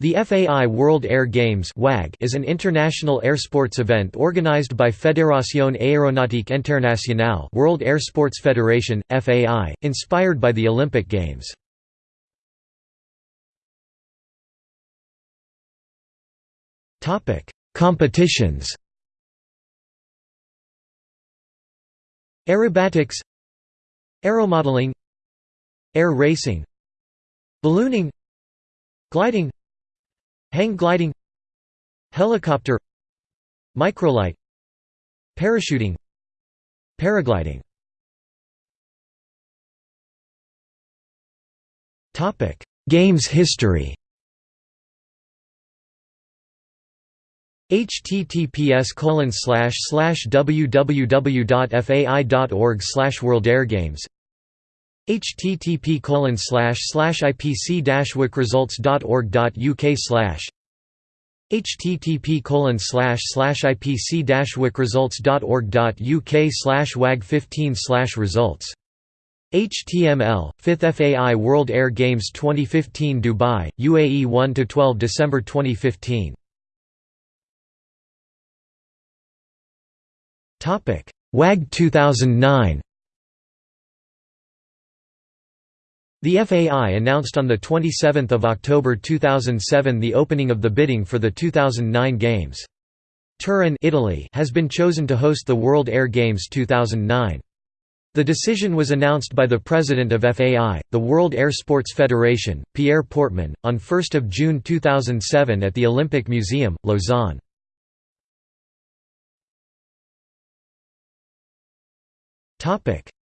The FAI World Air Games is an international air sports event organized by Fédération Aéronautique Internationale World Air Sports Federation, FAI, inspired by the Olympic Games. Competitions Aerobatics Aeromodeling Air racing Ballooning Gliding Hang gliding. Helicopter. Microlight. Parachuting. Paragliding. Topic. Games history. Https colon slash slash www.fai.org slash world air games http colon slash slash ipc wikresults.org.uk slash http colon slash slash ipc wikresults.org.uk slash wag 15 slash results HTML 5th FAI World Air Games 2015 Dubai UAE 1 to 12 December 2015 Topic WAG 2009 The FAI announced on 27 October 2007 the opening of the bidding for the 2009 Games. Turin Italy has been chosen to host the World Air Games 2009. The decision was announced by the president of FAI, the World Air Sports Federation, Pierre Portmann, on 1 June 2007 at the Olympic Museum, Lausanne.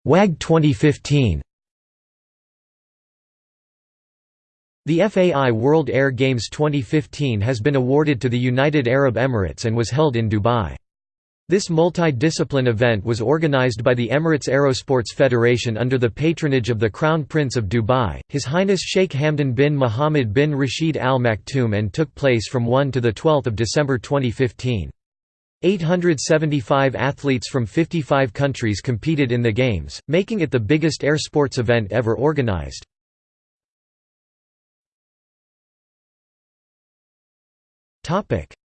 WAG 2015 The FAI World Air Games 2015 has been awarded to the United Arab Emirates and was held in Dubai. This multi-discipline event was organized by the Emirates Aerosports Federation under the patronage of the Crown Prince of Dubai, His Highness Sheikh Hamdan bin Mohammed bin Rashid Al Maktoum and took place from 1 to 12 December 2015. 875 athletes from 55 countries competed in the Games, making it the biggest air sports event ever organized.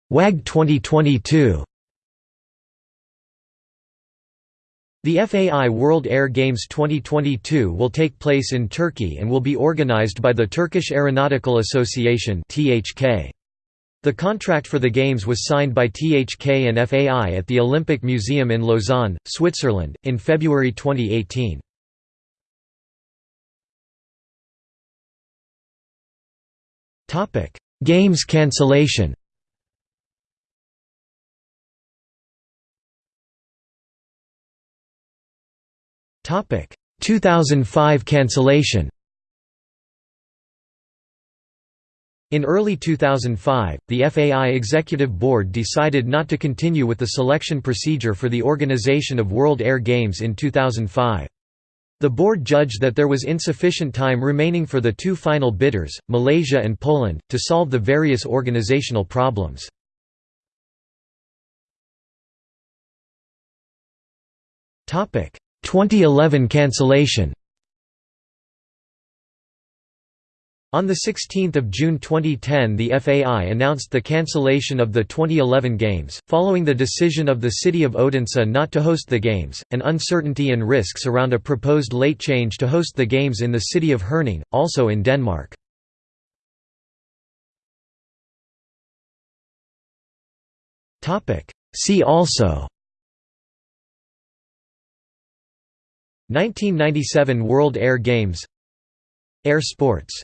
WAG 2022 The FAI World Air Games 2022 will take place in Turkey and will be organized by the Turkish Aeronautical Association The contract for the Games was signed by THK and FAI at the Olympic Museum in Lausanne, Switzerland, in February 2018. Games cancellation 2005 cancellation. In early 2005, the FAI Executive Board decided not to continue with the selection procedure for the organization of World Air Games in 2005. The board judged that there was insufficient time remaining for the two final bidders, Malaysia and Poland, to solve the various organizational problems. Topic 2011 cancellation On 16 June 2010 the FAI announced the cancellation of the 2011 Games, following the decision of the city of Odense not to host the Games, and uncertainty and risks around a proposed late change to host the Games in the city of Herning, also in Denmark. See also 1997 World Air Games. Air sports